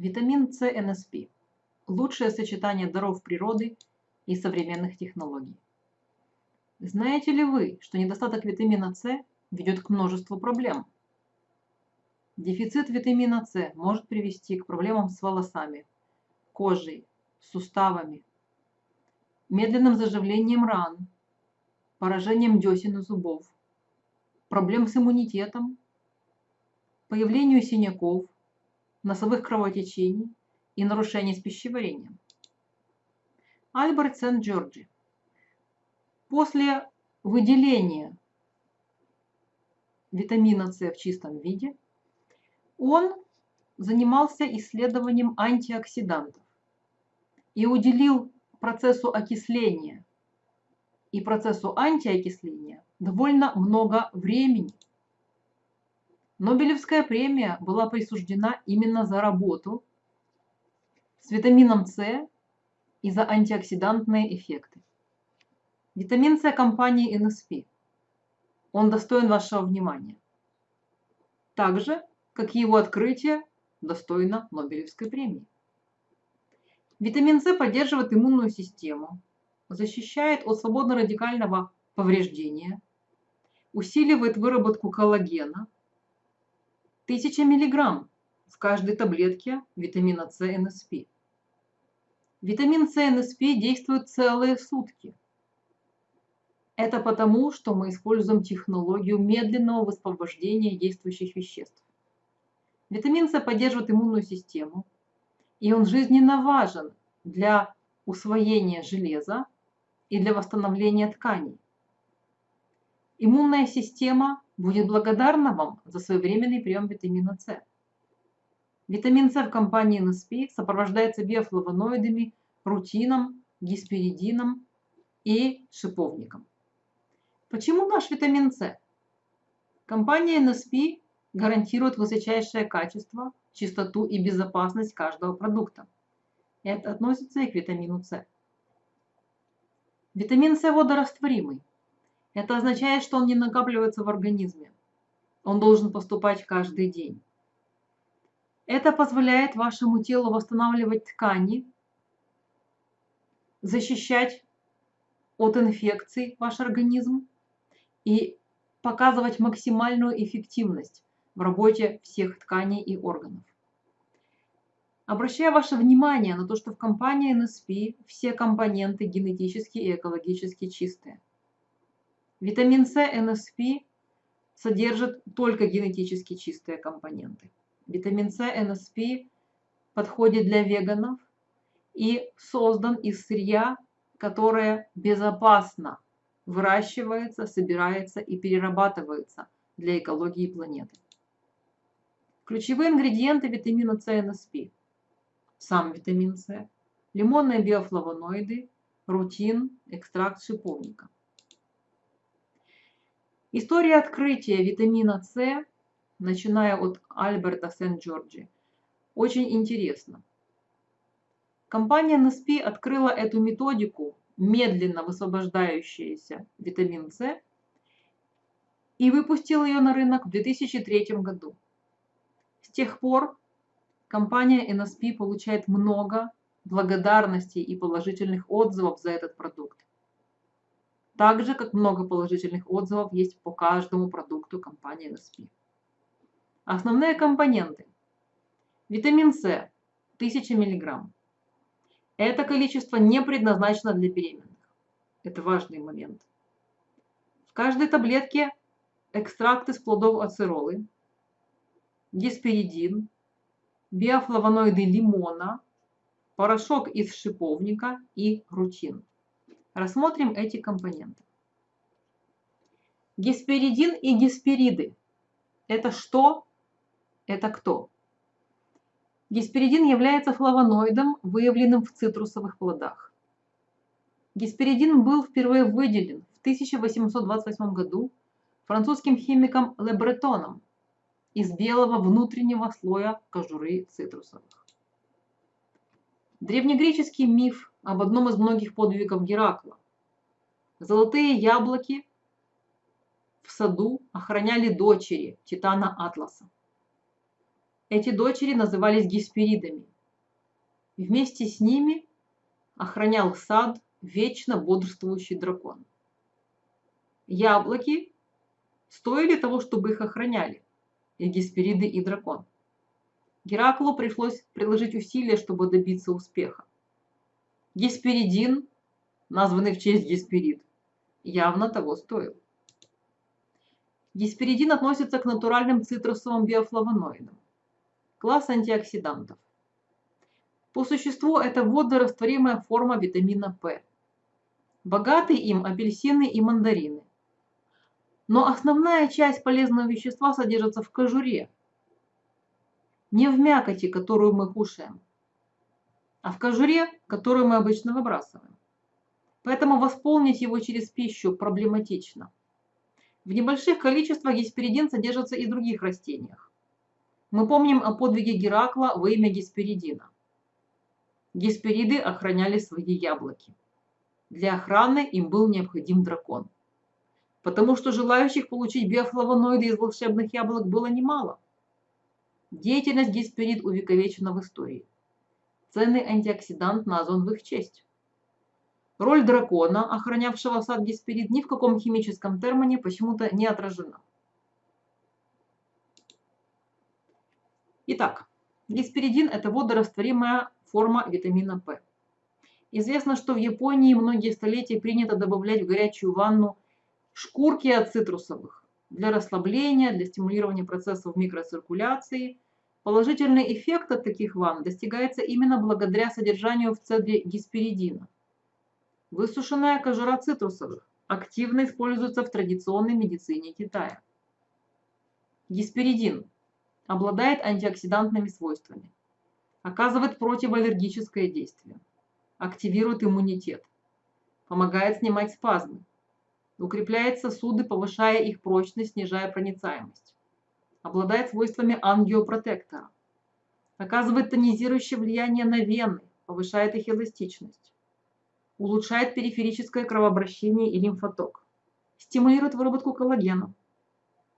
Витамин С НСП – лучшее сочетание даров природы и современных технологий. Знаете ли вы, что недостаток витамина С ведет к множеству проблем? Дефицит витамина С может привести к проблемам с волосами, кожей, суставами, медленным заживлением ран, поражением десен и зубов, проблем с иммунитетом, появлению синяков, носовых кровотечений и нарушений с пищеварением. Альберт Сент-Джорджи. После выделения витамина С в чистом виде, он занимался исследованием антиоксидантов и уделил процессу окисления и процессу антиокисления довольно много времени. Нобелевская премия была присуждена именно за работу с витамином С и за антиоксидантные эффекты. Витамин С компании NSP. Он достоин вашего внимания. Так же, как и его открытие достойно Нобелевской премии. Витамин С поддерживает иммунную систему, защищает от свободно-радикального повреждения, усиливает выработку коллагена – 1000 мг в каждой таблетке витамина С НСП. Витамин С НСП действует целые сутки. Это потому, что мы используем технологию медленного высвобождения действующих веществ. Витамин С поддерживает иммунную систему, и он жизненно важен для усвоения железа и для восстановления тканей. Иммунная система будет благодарна вам за своевременный прием витамина С. Витамин С в компании NSP сопровождается биофлавоноидами, рутином, гисперидином и шиповником. Почему наш витамин С? Компания NSP гарантирует высочайшее качество, чистоту и безопасность каждого продукта. Это относится и к витамину С. Витамин С водорастворимый. Это означает, что он не накапливается в организме. Он должен поступать каждый день. Это позволяет вашему телу восстанавливать ткани, защищать от инфекций ваш организм и показывать максимальную эффективность в работе всех тканей и органов. Обращаю ваше внимание на то, что в компании NSP все компоненты генетически и экологически чистые. Витамин С НСП содержит только генетически чистые компоненты. Витамин С НСП подходит для веганов и создан из сырья, которое безопасно выращивается, собирается и перерабатывается для экологии планеты. Ключевые ингредиенты витамина С НСП. Сам витамин С, лимонные биофлавоноиды, рутин, экстракт шиповника. История открытия витамина С, начиная от Альберта Сент-Джорджи, очень интересна. Компания NSP открыла эту методику, медленно высвобождающаяся витамин С, и выпустила ее на рынок в 2003 году. С тех пор компания NSP получает много благодарностей и положительных отзывов за этот продукт. Так же, как много положительных отзывов есть по каждому продукту компании NSP. Основные компоненты. Витамин С 1000 мг. Это количество не предназначено для беременных. Это важный момент. В каждой таблетке экстракт из плодов ацеролы, гесперидин, биофлавоноиды лимона, порошок из шиповника и рутин. Рассмотрим эти компоненты. Гесперидин и геспериды. Это что? Это кто? Гесперидин является флавоноидом, выявленным в цитрусовых плодах. Гесперидин был впервые выделен в 1828 году французским химиком Лебретоном из белого внутреннего слоя кожуры цитрусовых. Древнегреческий миф об одном из многих подвигов Геракла. Золотые яблоки в саду охраняли дочери Титана Атласа. Эти дочери назывались гесперидами Вместе с ними охранял сад вечно бодрствующий дракон. Яблоки стоили того, чтобы их охраняли, и Геспериды, и дракон. Гераклу пришлось приложить усилия, чтобы добиться успеха. Гесперидин, названный в честь Гесперид, явно того стоил. Гесперидин относится к натуральным цитрусовым биофлавоноидам. Класс антиоксидантов. По существу это водорастворимая форма витамина П. Богаты им апельсины и мандарины. Но основная часть полезного вещества содержится в кожуре, не в мякоти, которую мы кушаем, а в кожуре, которую мы обычно выбрасываем. Поэтому восполнить его через пищу проблематично. В небольших количествах гесперидин содержится и в других растениях. Мы помним о подвиге Геракла во имя гесперидина. Геспериды охраняли свои яблоки. Для охраны им был необходим дракон потому что желающих получить биофлавоноиды из волшебных яблок было немало. Деятельность гесперид увековечена в истории. Ценный антиоксидант назван в их честь. Роль дракона, охранявшего сад гесперид, ни в каком химическом термине почему-то не отражена. Итак, гесперидин – это водорастворимая форма витамина П. Известно, что в Японии многие столетия принято добавлять в горячую ванну шкурки от цитрусовых для расслабления, для стимулирования процессов микроциркуляции. Положительный эффект от таких ванн достигается именно благодаря содержанию в цедре гесперидина. Высушенная кожура цитрусовых активно используется в традиционной медицине Китая. Гесперидин обладает антиоксидантными свойствами, оказывает противоаллергическое действие, активирует иммунитет, помогает снимать спазмы, укрепляет сосуды, повышая их прочность, снижая проницаемость. Обладает свойствами ангиопротектора. Оказывает тонизирующее влияние на вены, повышает их эластичность. Улучшает периферическое кровообращение и лимфоток. Стимулирует выработку коллагена.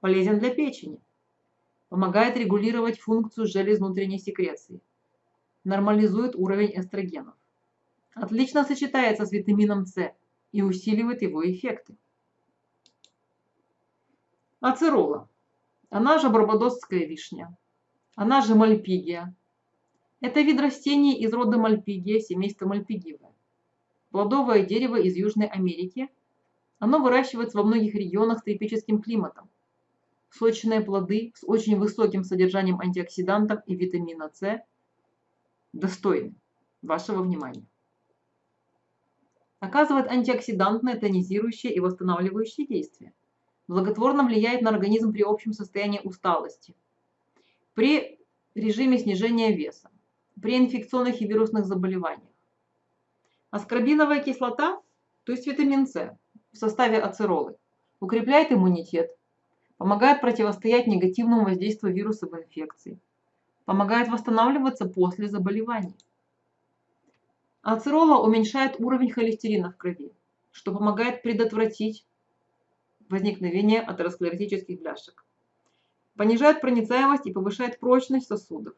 Полезен для печени. Помогает регулировать функцию желез внутренней секреции. Нормализует уровень эстрогенов. Отлично сочетается с витамином С и усиливает его эффекты. Ацерола. Она же барбадосская вишня. Она же мальпигия. Это вид растений из рода мальпигия, семейства мальпигиевое. Плодовое дерево из Южной Америки. Оно выращивается во многих регионах с тропическим климатом. Сочные плоды с очень высоким содержанием антиоксидантов и витамина С достойны вашего внимания. Оказывает антиоксидантное, тонизирующее и восстанавливающее действие благотворно влияет на организм при общем состоянии усталости, при режиме снижения веса, при инфекционных и вирусных заболеваниях. Аскорбиновая кислота, то есть витамин С в составе ацеролы, укрепляет иммунитет, помогает противостоять негативному воздействию вирусов инфекции, помогает восстанавливаться после заболеваний. Ацерола уменьшает уровень холестерина в крови, что помогает предотвратить возникновения атеросклеротических бляшек. Понижает проницаемость и повышает прочность сосудов.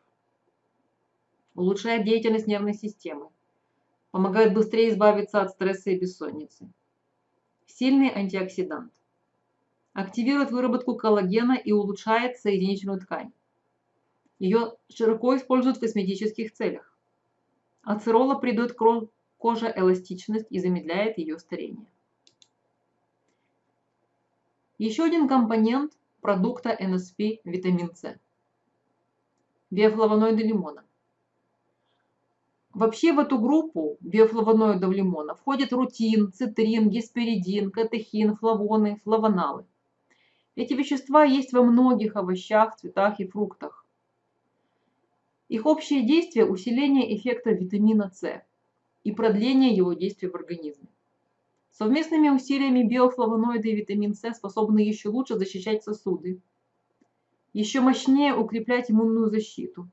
Улучшает деятельность нервной системы. Помогает быстрее избавиться от стресса и бессонницы. Сильный антиоксидант. Активирует выработку коллагена и улучшает соединительную ткань. Ее широко используют в косметических целях. Ацерола придает коже эластичность и замедляет ее старение. Еще один компонент продукта NSP – витамин С. Биофлавоноиды лимона. Вообще в эту группу биофлавоноидов лимона входят рутин, цитрин, гесперидин, катехин, флавоны, флавоналы. Эти вещества есть во многих овощах, цветах и фруктах. Их общее действие – усиление эффекта витамина С и продление его действия в организме. Совместными усилиями биофлавоноиды и витамин С способны еще лучше защищать сосуды, еще мощнее укреплять иммунную защиту,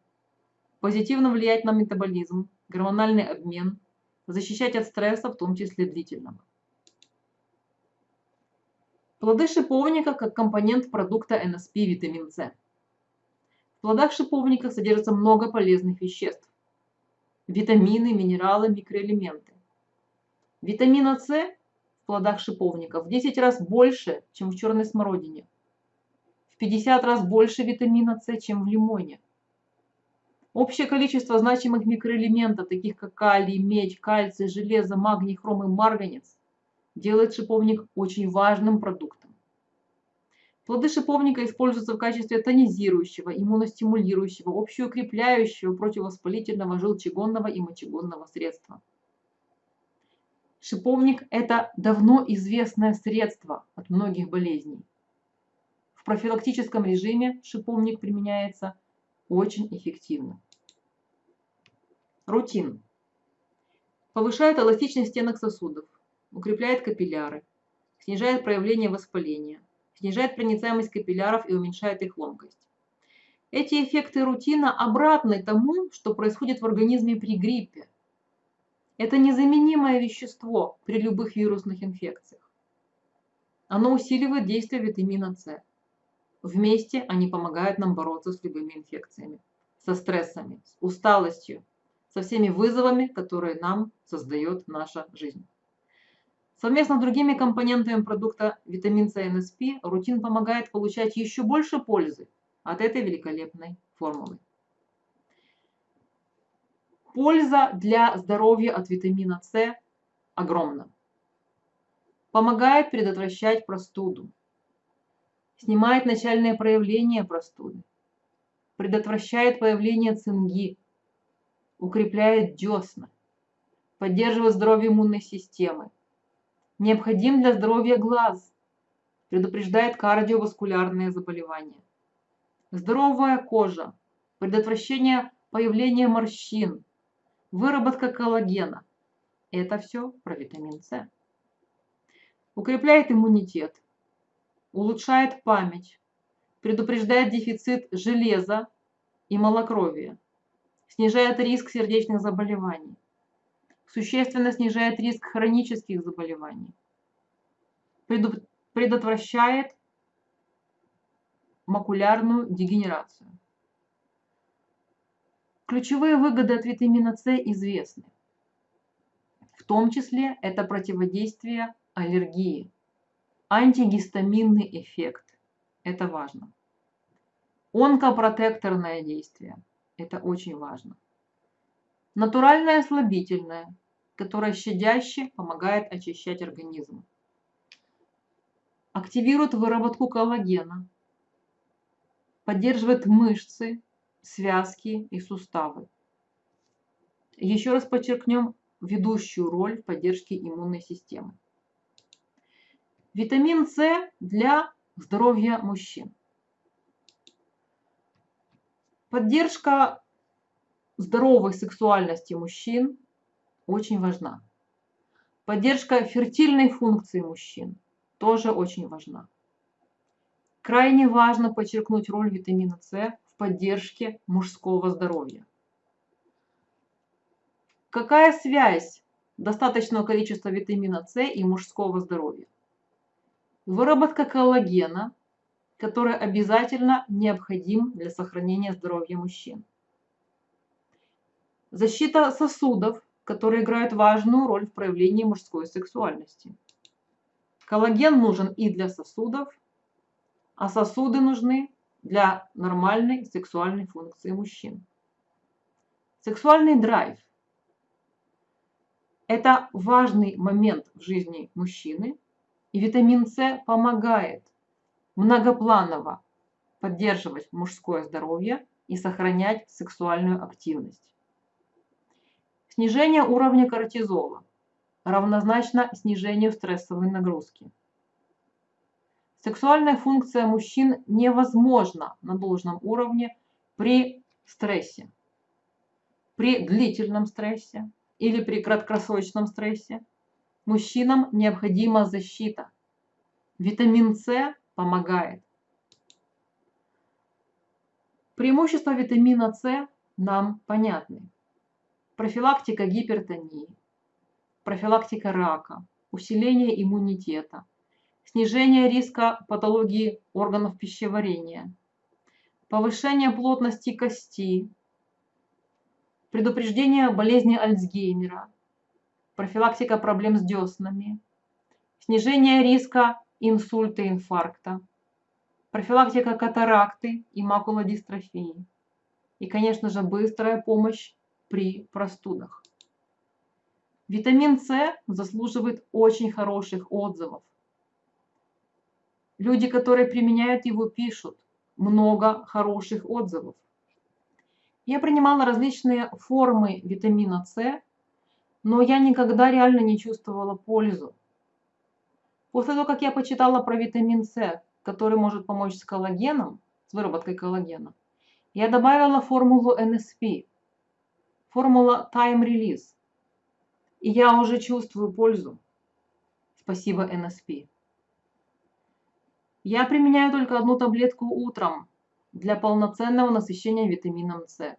позитивно влиять на метаболизм, гормональный обмен, защищать от стресса, в том числе длительного. Плоды шиповника как компонент продукта НСП витамин С. В плодах шиповника содержится много полезных веществ. витамины, минералы, микроэлементы. Витамина С плодах шиповника в 10 раз больше, чем в черной смородине. В 50 раз больше витамина С, чем в лимоне. Общее количество значимых микроэлементов, таких как калий, медь, кальций, железо, магний, хром и марганец, делает шиповник очень важным продуктом. Плоды шиповника используются в качестве тонизирующего, иммуностимулирующего, общеукрепляющего, противовоспалительного, желчегонного и мочегонного средства. Шиповник – это давно известное средство от многих болезней. В профилактическом режиме шиповник применяется очень эффективно. Рутин. Повышает эластичность стенок сосудов, укрепляет капилляры, снижает проявление воспаления, снижает проницаемость капилляров и уменьшает их ломкость. Эти эффекты рутина обратны тому, что происходит в организме при гриппе. Это незаменимое вещество при любых вирусных инфекциях. Оно усиливает действие витамина С. Вместе они помогают нам бороться с любыми инфекциями, со стрессами, с усталостью, со всеми вызовами, которые нам создает наша жизнь. Совместно с другими компонентами продукта витамин С и НСП рутин помогает получать еще больше пользы от этой великолепной формулы. Польза для здоровья от витамина С огромна. Помогает предотвращать простуду. Снимает начальные проявления простуды. Предотвращает появление цинги. Укрепляет десна. Поддерживает здоровье иммунной системы Необходим для здоровья глаз. Предупреждает кардиоваскулярные заболевания. Здоровая кожа. Предотвращение появления морщин. Выработка коллагена. Это все про витамин С. Укрепляет иммунитет. Улучшает память. Предупреждает дефицит железа и малокровия. Снижает риск сердечных заболеваний существенно снижает риск хронических заболеваний, предотвращает макулярную дегенерацию. Ключевые выгоды от витамина С известны. В том числе это противодействие аллергии, антигистаминный эффект. Это важно. Онкопротекторное действие. Это очень важно. Натуральное слабительное, которое щадяще помогает очищать организм. Активирует выработку коллагена, поддерживает мышцы, связки и суставы. Еще раз подчеркнем ведущую роль в поддержке иммунной системы. Витамин С для здоровья мужчин. Поддержка здоровой сексуальности мужчин очень важна. Поддержка фертильной функции мужчин тоже очень важна. Крайне важно подчеркнуть роль витамина С поддержке мужского здоровья. Какая связь достаточного количества витамина С и мужского здоровья? Выработка коллагена, который обязательно необходим для сохранения здоровья мужчин. Защита сосудов, которые играют важную роль в проявлении мужской сексуальности. Коллаген нужен и для сосудов, а сосуды нужны для нормальной сексуальной функции мужчин. Сексуальный драйв – это важный момент в жизни мужчины, и витамин С помогает многопланово поддерживать мужское здоровье и сохранять сексуальную активность. Снижение уровня кортизола равнозначно снижению стрессовой нагрузки. Сексуальная функция мужчин невозможна на должном уровне при стрессе. При длительном стрессе или при краткосрочном стрессе мужчинам необходима защита. Витамин С помогает. Преимущества витамина С нам понятны профилактика гипертонии, профилактика рака, усиление иммунитета, снижение риска патологии органов пищеварения, повышение плотности кости, предупреждение болезни Альцгеймера, профилактика проблем с деснами, снижение риска инсульта и инфаркта, профилактика катаракты и макулодистрофии и, конечно же, быстрая помощь при простудах. Витамин С заслуживает очень хороших отзывов. Люди, которые применяют его, пишут много хороших отзывов. Я принимала различные формы витамина С, но я никогда реально не чувствовала пользу. После того, как я почитала про витамин С, который может помочь с коллагеном, с выработкой коллагена, я добавила формулу NSP, формула Time Release. И я уже чувствую пользу. Спасибо NSP. Я применяю только одну таблетку утром для полноценного насыщения витамином С.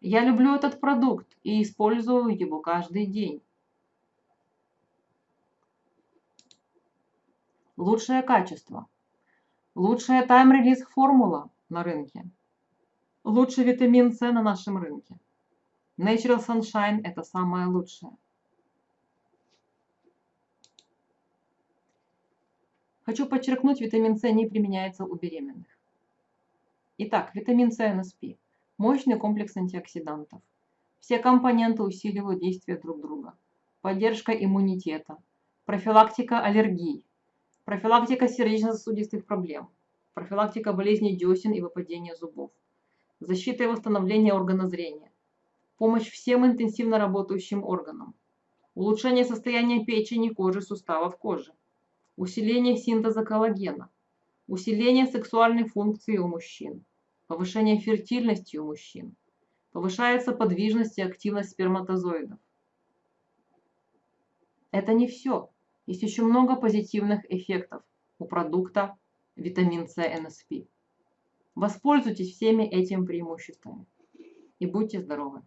Я люблю этот продукт и использую его каждый день. Лучшее качество. Лучшая тайм-релиз формула на рынке. Лучший витамин С на нашем рынке. Natural Sunshine – это самое лучшее. Хочу подчеркнуть, витамин С не применяется у беременных. Итак, витамин С НСП – мощный комплекс антиоксидантов. Все компоненты усиливают действие друг друга. Поддержка иммунитета, профилактика аллергий, профилактика сердечно-сосудистых проблем, профилактика болезней десен и выпадения зубов, защита и восстановление органа зрения, помощь всем интенсивно работающим органам, улучшение состояния печени, кожи, суставов кожи, усиление синтеза коллагена, усиление сексуальной функции у мужчин, повышение фертильности у мужчин, повышается подвижность и активность сперматозоидов. Это не все. Есть еще много позитивных эффектов у продукта витамин С НСП. Воспользуйтесь всеми этими преимуществами и будьте здоровы!